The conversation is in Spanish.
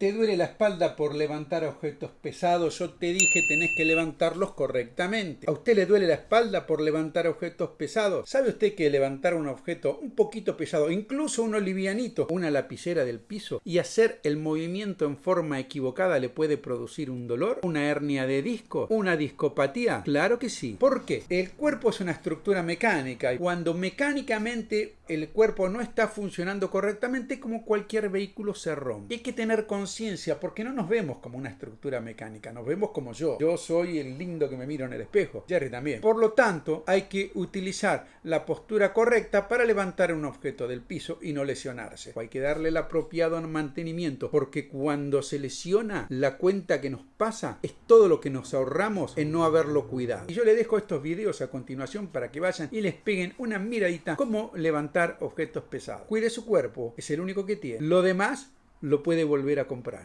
Te duele la espalda por levantar objetos pesados. Yo te dije tenés que levantarlos correctamente. ¿A usted le duele la espalda por levantar objetos pesados? ¿Sabe usted que levantar un objeto un poquito pesado, incluso uno livianito, una lapicera del piso, y hacer el movimiento en forma equivocada le puede producir un dolor? ¿Una hernia de disco? ¿Una discopatía? Claro que sí. ¿Por qué? El cuerpo es una estructura mecánica y cuando mecánicamente el cuerpo no está funcionando correctamente, como cualquier vehículo se rompe. Hay que tener conciencia porque no nos vemos como una estructura mecánica, nos vemos como yo. Yo soy el lindo que me miro en el espejo, Jerry también. Por lo tanto, hay que utilizar la postura correcta para levantar un objeto del piso y no lesionarse. Hay que darle el apropiado mantenimiento, porque cuando se lesiona, la cuenta que nos pasa es todo lo que nos ahorramos en no haberlo cuidado. Y yo le dejo estos videos a continuación para que vayan y les peguen una miradita cómo levantar objetos pesados. Cuide su cuerpo, es el único que tiene. Lo demás lo puede volver a comprar.